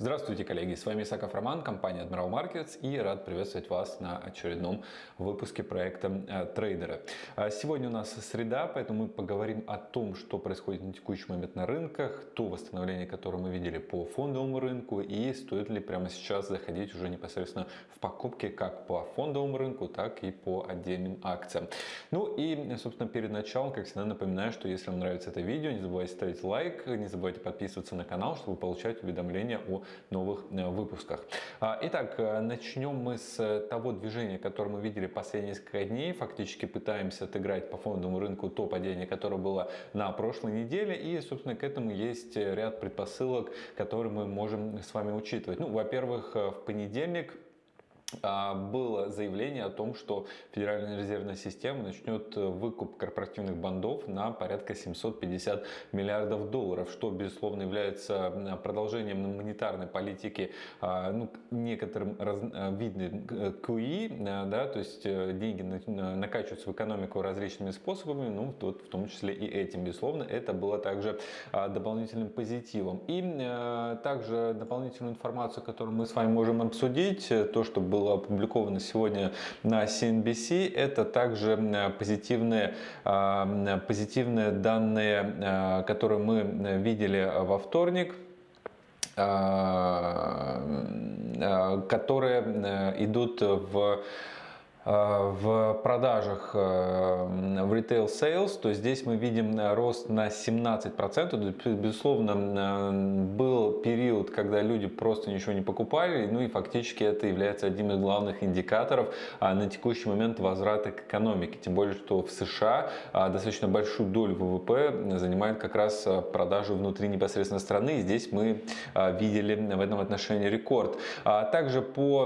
Здравствуйте, коллеги! С вами Исаков Роман, компания Admiral Markets и рад приветствовать вас на очередном выпуске проекта э, трейдера. А сегодня у нас среда, поэтому мы поговорим о том, что происходит на текущий момент на рынках, то восстановление, которое мы видели по фондовому рынку и стоит ли прямо сейчас заходить уже непосредственно в покупки как по фондовому рынку, так и по отдельным акциям. Ну и, собственно, перед началом, как всегда, напоминаю, что если вам нравится это видео, не забывайте ставить лайк, не забывайте подписываться на канал, чтобы получать уведомления о новых э, выпусках. А, итак, э, начнем мы с того движения, которое мы видели последние несколько дней. Фактически пытаемся отыграть по фондовому рынку то падение, которое было на прошлой неделе. И, собственно, к этому есть ряд предпосылок, которые мы можем с вами учитывать. Ну, во-первых, э, в понедельник было заявление о том, что Федеральная резервная система начнет выкуп корпоративных бандов на порядка 750 миллиардов долларов, что, безусловно, является продолжением монетарной политики а, ну, некоторым раз, а, видным QE, да, то есть э, деньги накачиваются в экономику различными способами, ну, тут, в том числе и этим, безусловно, это было также дополнительным позитивом. И э, также дополнительную информацию, которую мы с вами можем обсудить, то, что было было опубликовано сегодня на CNBC, это также позитивные, а, позитивные данные, а, которые мы видели во вторник а, которые идут в Э, в продажах э, в retail sales, то здесь мы видим э, рост на 17%. Безусловно, был период, когда люди просто ничего не покупали, ну и фактически это является одним из главных индикаторов на текущий момент возврата к экономике. Тем более, что в США достаточно большую долю ВВП занимает как раз продажи внутри непосредственно страны. И здесь мы видели в этом отношении рекорд. А также по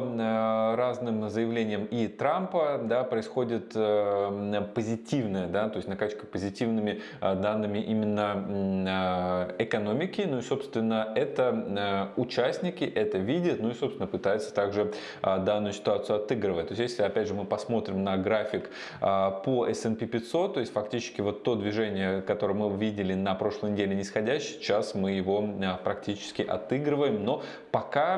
разным заявлениям и Трампа, Трампа да, происходит э, позитивная, да, то есть накачка позитивными э, данными именно э, экономики. Ну и, собственно, это участники это видят, ну и, собственно, пытаются также данную ситуацию отыгрывать. То есть, если, опять же, мы посмотрим на график по S&P 500, то есть, фактически, вот то движение, которое мы видели на прошлой неделе нисходящее, сейчас мы его практически отыгрываем, но пока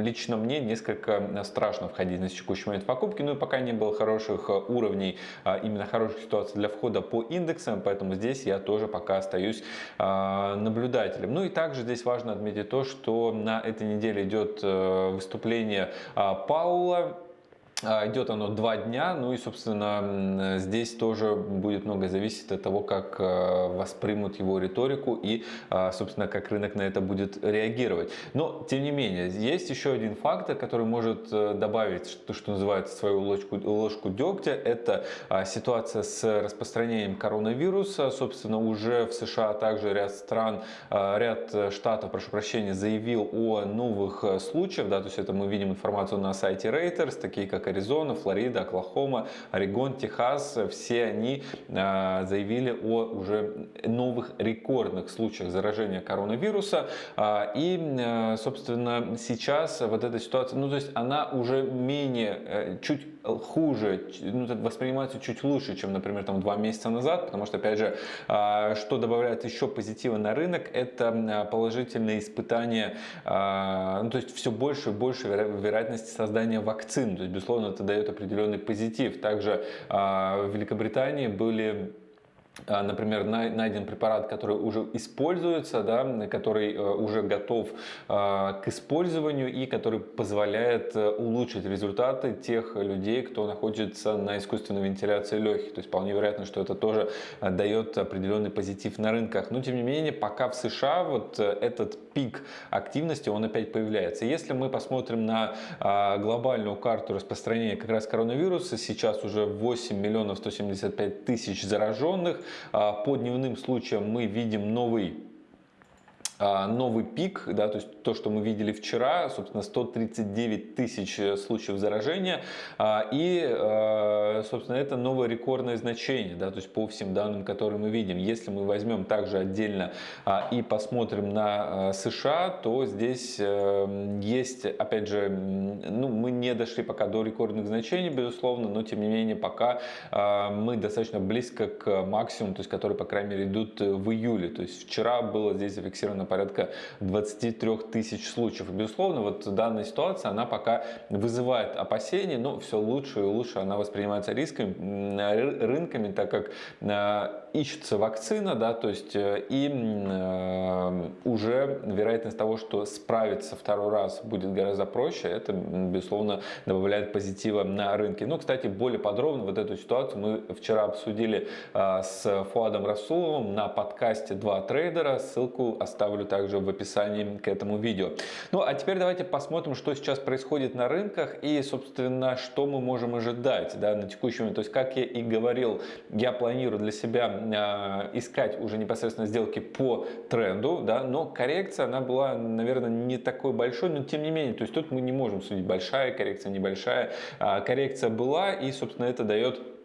лично мне несколько страшно входить на текущий момент момент покупки, ну и пока не было хороших э, уровней, а, именно хороших ситуаций для входа по индексам, поэтому здесь я тоже пока остаюсь а, наблюдателем. Ну и также здесь важно отметить то, что на этой неделе идет э, выступление а, Паула, идет оно два дня, ну и, собственно, здесь тоже будет много зависеть от того, как э, воспримут его риторику и, а, собственно, как рынок на это будет реагировать. Но, тем не менее, есть еще один фактор, который может э, добавить, то, что называется, свою ложку, ложку дегтя. Это а, ситуация с распространением коронавируса. Собственно, уже в США также ряд стран, ряд штатов, прошу прощения, заявил о новых э, случаях. Да, то есть это мы видим информацию на сайте Reuters, такие как Аризона, Флорида, Оклахома, Орегон, Техас, все они а, заявили о уже новых рекордных случаях заражения коронавируса. А, и, а, собственно, сейчас вот эта ситуация, ну то есть она уже менее, э, чуть хуже, ну, воспринимается чуть лучше, чем, например, там два месяца назад, потому что, опять же, что добавляет еще позитива на рынок, это положительные испытания, ну, то есть все больше и больше вероятности создания вакцин, то есть, безусловно, это дает определенный позитив. Также а, в Великобритании были а, например, найден препарат, который уже используется, да, который э, уже готов а, к использованию и который позволяет э, улучшить результаты тех людей, кто находится на искусственной вентиляции легких. То есть вполне вероятно, что это тоже э, дает определенный позитив на рынках. Но тем не менее, пока в США вот этот пик активности, он опять появляется. Если мы посмотрим на а, глобальную карту распространения как раз коронавируса, сейчас уже 8 миллионов 175 тысяч зараженных, а, по дневным случаям мы видим новый а, новый пик, да, то есть то, что мы видели вчера, собственно, 139 тысяч э, случаев заражения, а, и, собственно, это новое рекордное значение, да, то есть по всем данным, которые мы видим. Если мы возьмем также отдельно а, и посмотрим на США, то здесь э, есть, опять же, ну, мы не дошли пока до рекордных значений, безусловно, но, тем не менее, пока мы достаточно близко к максимуму, то есть который, по крайней мере, идут в июле. То есть вчера было здесь зафиксировано порядка 23 тысяч случаев. И, безусловно, вот данная ситуация, она пока вызывает опасения, но все лучше и лучше она воспринимается рисками, рынками, так как ищется вакцина, да, то есть и уже вероятность того, что справиться второй раз будет гораздо проще, это, безусловно, добавляет позитива на рынке. Ну, кстати, более подробно вот эту ситуацию мы вчера обсудили а, с Фуадом Расуловым на подкасте «Два трейдера». Ссылку оставлю также в описании к этому видео. Ну, а теперь давайте посмотрим, что сейчас происходит на рынках и, собственно, что мы можем ожидать да, на текущий момент. То есть, как я и говорил, я планирую для себя э, искать уже непосредственно сделки по тренду, да, но коррекция, она была, наверное, не такой большой, но тем не менее, то есть тут мы не можем судить, большая коррекция, небольшая. Э, коррекция была и, собственно, это дает а,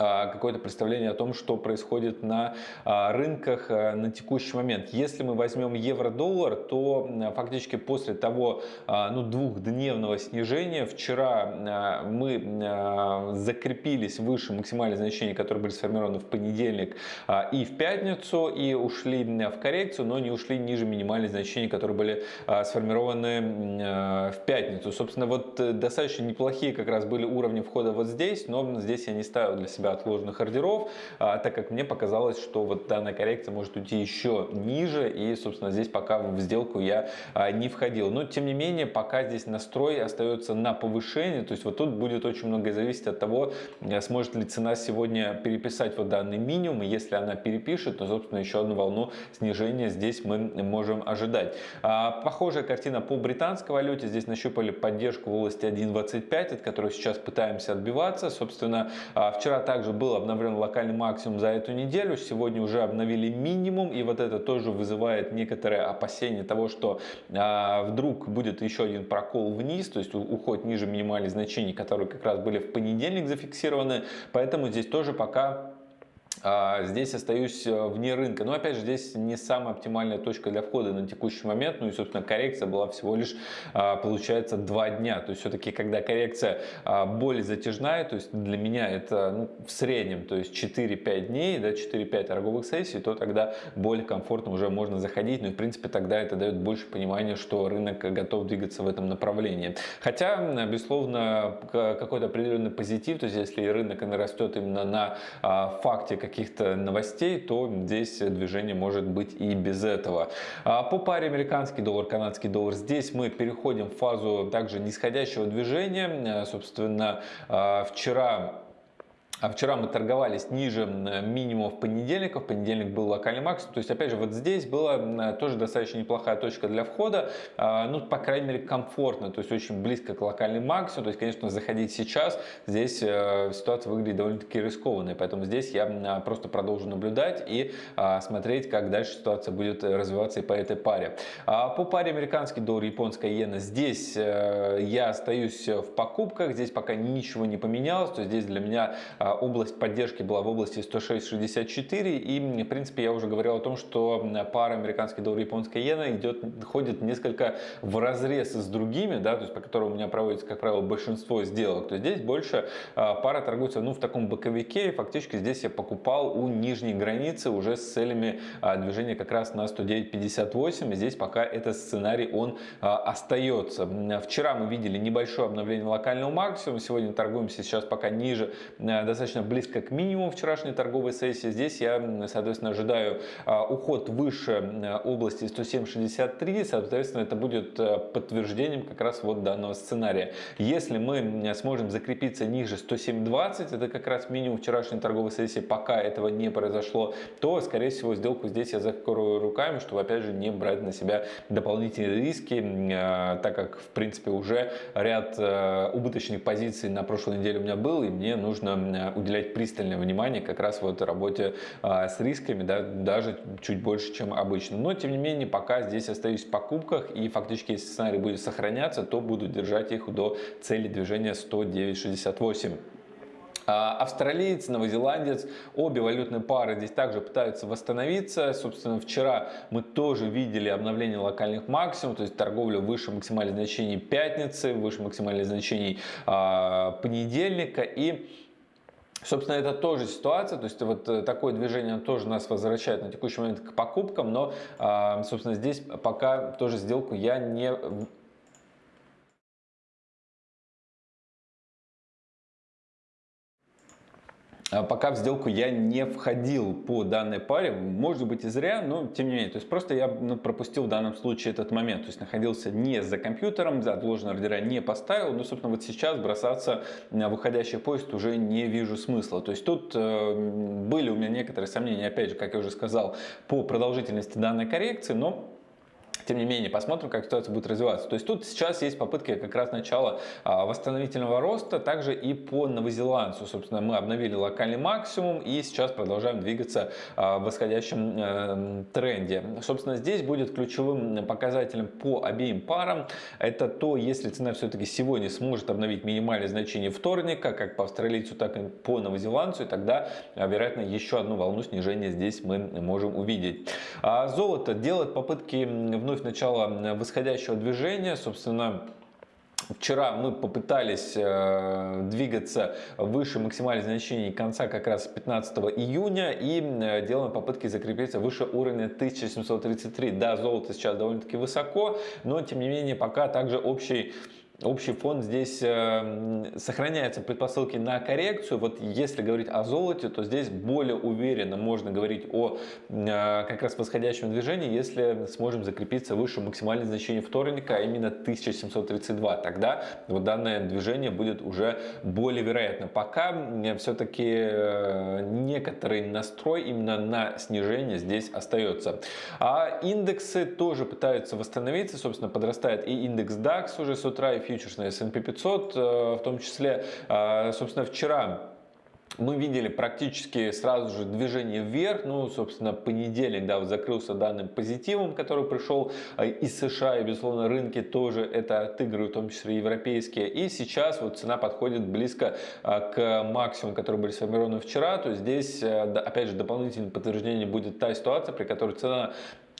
какое-то представление о том, что происходит на а, рынках а, на текущий момент. Если мы возьмем евро-доллар, то фактически после того ну, двухдневного снижения вчера мы закрепились выше максимальных значений, которые были сформированы в понедельник и в пятницу, и ушли в коррекцию, но не ушли ниже минимальных значений, которые были сформированы в пятницу. Собственно, вот э, достаточно неплохие как раз были уровни входа вот здесь, но здесь я не ставил для себя отложенных ордеров, а, так как мне показалось, что вот данная коррекция может уйти еще ниже, и, собственно, здесь пока в сделку я а, не входил. Но, тем не менее, пока здесь настрой остается на повышение, то есть вот тут будет очень многое зависеть от того, э, сможет ли цена сегодня переписать вот данный минимум, и если она перепишет, то, собственно, еще одну волну снижения здесь мы можем ожидать. А, похожая картина по британской валюте, здесь нащупали поддержку в области 1.25, от которой сейчас пытаемся отбиваться, собственно, вчера также был обновлен локальный максимум за эту неделю. Сегодня уже обновили минимум. И вот это тоже вызывает некоторое опасение того, что а, вдруг будет еще один прокол вниз, то есть уход ниже минимальных значений, которые как раз были в понедельник зафиксированы. Поэтому здесь тоже пока здесь остаюсь э, вне рынка. Но опять же, здесь не самая оптимальная точка для входа на текущий момент. Ну и, собственно, коррекция была всего лишь, а, получается, два дня. То есть, все-таки, когда коррекция а, более затяжная, то есть для меня это ну, в среднем, то есть 4-5 дней, да, 4-5 торговых сессий, то тогда более комфортно уже можно заходить. Ну и, в принципе, тогда это дает больше понимания, что рынок готов двигаться в этом направлении. Хотя, безусловно, какой-то определенный позитив, то есть если рынок растет именно на факте каких-то новостей, то здесь движение может быть и без этого. А по паре американский доллар, канадский доллар, здесь мы переходим в фазу также нисходящего движения. Собственно, а, вчера а вчера мы торговались ниже минимума в понедельник, в понедельник был локальный максимум. То есть, опять же, вот здесь была тоже достаточно неплохая точка для входа, а, ну, по крайней мере, комфортно, то есть очень близко к локальному максимуму. То есть, конечно, заходить сейчас, здесь э, ситуация выглядит довольно-таки рискованной, поэтому здесь я просто продолжу наблюдать и а, смотреть, как дальше ситуация будет развиваться и по этой паре. По паре американский доллар, японская иена, здесь э, я остаюсь в покупках, здесь пока ничего не поменялось, то есть здесь для меня область поддержки была в области 106.64 и в принципе я уже говорил о том, что пара американский доллар и японская иена идет, ходит несколько в разрез с другими, да, то есть по которым у меня проводится, как правило, большинство сделок, то здесь больше а, пара торгуется ну, в таком боковике, и фактически здесь я покупал у нижней границы уже с целями а, движения как раз на 109.58, и здесь пока этот сценарий он а, остается. Вчера мы видели небольшое обновление локального максимума, сегодня торгуемся сейчас пока ниже, достаточно близко к минимуму вчерашней торговой сессии. Здесь я, соответственно, ожидаю а, уход выше области 107.63. Соответственно, это будет э, подтверждением как раз вот данного сценария. Если мы сможем закрепиться ниже 107.20, это как раз минимум вчерашней торговой сессии, пока этого не произошло, то, скорее всего, сделку здесь я закрою руками, чтобы, опять же, не брать на себя дополнительные риски, э, так как, в принципе, уже ряд э, убыточных позиций на прошлой неделе у меня был, и мне нужно уделять пристальное внимание как раз вот работе а, с рисками, да, даже чуть больше, чем обычно. Но, тем не менее, пока здесь остаюсь в покупках и фактически, если сценарий будет сохраняться, то буду держать их до цели движения 109.68. А, австралиец, новозеландец, обе валютные пары здесь также пытаются восстановиться. Собственно, вчера мы тоже видели обновление локальных максимумов, то есть торговля выше максимальных значений пятницы, выше максимальных значений а, понедельника. И Собственно, это тоже ситуация, то есть вот э, такое движение тоже нас возвращает на текущий момент к покупкам, но, а, собственно, здесь пока тоже сделку я не пока в сделку я не входил по данной паре, может быть и зря, но тем не менее, то есть просто я ну, пропустил в данном случае этот момент, то есть находился не за компьютером, за отложенные ордера не поставил, но собственно вот сейчас бросаться на выходящий поезд уже не вижу смысла, то есть тут э, были у меня некоторые сомнения, опять же, как я уже сказал, по продолжительности данной коррекции, но тем не менее, посмотрим, как ситуация будет развиваться. То есть тут сейчас есть попытки как раз начала а, восстановительного роста, также и по новозеландцу. Собственно, мы обновили локальный максимум и сейчас продолжаем двигаться а, в восходящем э, тренде. Собственно, здесь будет ключевым показателем по обеим парам. Это то, если цена все-таки сегодня сможет обновить минимальное значение вторника, как по австралийцу, так и по новозеландцу, и тогда, а, вероятно, еще одну волну снижения здесь мы можем увидеть. Золото делает попытки вновь вновь начало восходящего движения. Собственно, Вчера мы попытались э, двигаться выше максимальных значений конца как раз 15 июня и э, делаем попытки закрепиться выше уровня 1733. Да, золото сейчас довольно-таки высоко, но тем не менее пока также общий общий фон здесь э, сохраняются предпосылки на коррекцию. Вот если говорить о золоте, то здесь более уверенно можно говорить о э, как раз восходящем движении, если сможем закрепиться выше максимального значения вторника, а именно 1732. Тогда вот данное движение будет уже более вероятно. Пока все-таки э, некоторый настрой именно на снижение здесь остается. А индексы тоже пытаются восстановиться. Собственно, подрастает и индекс DAX уже с утра, и фьючерсный S&P 500 э, в том числе. А, собственно, вчера мы видели практически сразу же движение вверх, ну, собственно, понедельник, да, закрылся данным позитивом, который пришел э, из США, и, безусловно, рынки тоже это отыгрывают, в том числе европейские, и сейчас вот цена подходит близко э, к максимуму, который были сформированы вчера, то есть здесь, опять же, дополнительным подтверждением будет та ситуация, при которой цена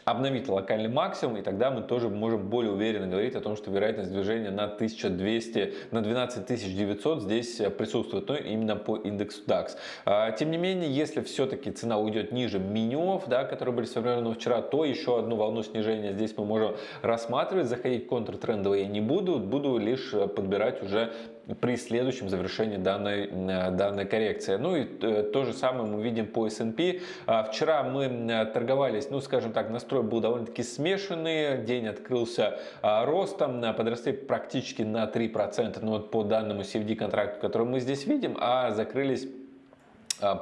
обновить локальный максимум, и тогда мы тоже можем более уверенно говорить о том, что вероятность движения на 1200, на 12900 здесь э, присутствует, но именно по индексу DAX. А, тем не менее, если все-таки цена уйдет ниже минимумов, да, которые были сформированы вчера, то еще одну волну снижения здесь мы можем рассматривать. Заходить контртрендово я не буду, буду лишь э, подбирать уже при следующем завершении данной, э, данной коррекции. Ну и то же самое мы видим по S&P. А, вчера мы торговались, ну скажем так, настрой был довольно-таки смешанный. День открылся а, ростом, подросли практически на 3%, ну вот по данному CFD контракту, который мы здесь видим, а закрылись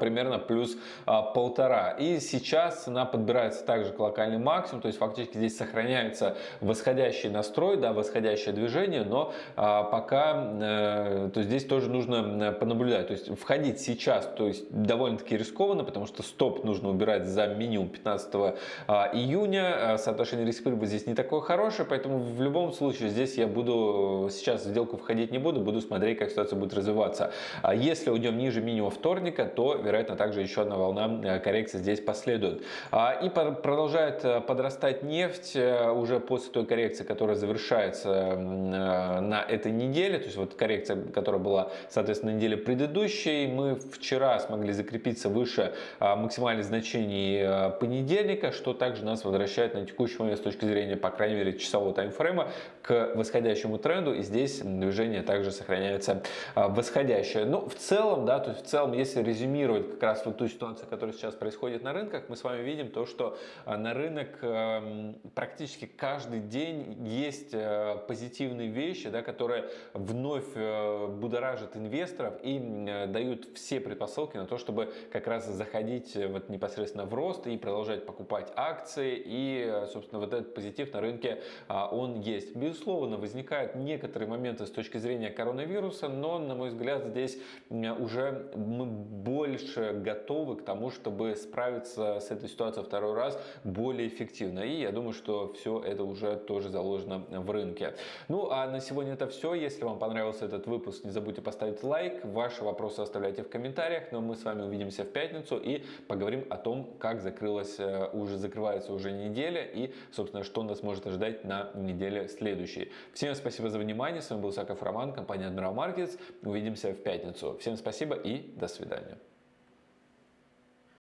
примерно плюс а, полтора. И сейчас цена подбирается также к локальный максимум, то есть фактически здесь сохраняется восходящий настрой, да, восходящее движение, но а, пока э, то здесь тоже нужно понаблюдать. То есть входить сейчас, то есть довольно-таки рискованно, потому что стоп нужно убирать за минимум 15 июня. Соотношение риск-прибыль здесь не такое хорошее, поэтому в любом случае здесь я буду сейчас в сделку входить не буду, буду смотреть, как ситуация будет развиваться. Если уйдем ниже минимума вторника, то вероятно, также еще одна волна э, коррекции здесь последует. А, и продолжает э, подрастать нефть э, уже после той коррекции, которая завершается на этой неделе. То есть вот коррекция, которая была, соответственно, на неделе предыдущей. Мы вчера смогли закрепиться выше максимальных значений понедельника, что также нас возвращает на текущий момент с точки зрения, по крайней мере, часового таймфрейма к восходящему тренду. И здесь движение также сохраняется восходящее. Но ну, в целом, да, то есть в целом, если резюмировать резюмировать как раз вот ту ситуацию, которая сейчас происходит на рынках, мы с вами видим то, что а, на рынок эм, практически каждый день есть э, позитивные вещи, да, которые вновь э, будоражат инвесторов и э, дают все предпосылки на то, чтобы как раз заходить вот непосредственно в рост и продолжать покупать акции. И, собственно, вот этот позитив на рынке, а, он есть. Безусловно, возникают некоторые моменты с точки зрения коронавируса, но, на мой взгляд, здесь уже мы более больше готовы к тому, чтобы справиться с этой ситуацией второй раз более эффективно. И я думаю, что все это уже тоже заложено в рынке. Ну а на сегодня это все. Если вам понравился этот выпуск, не забудьте поставить лайк. Ваши вопросы оставляйте в комментариях. Но мы с вами увидимся в пятницу и поговорим о том, как закрылась, э, уже закрывается уже неделя и, собственно, что нас может ожидать на неделе следующей. Всем спасибо за внимание. С вами был Саков Роман, компания Admiral Markets. Увидимся в пятницу. Всем спасибо и до свидания.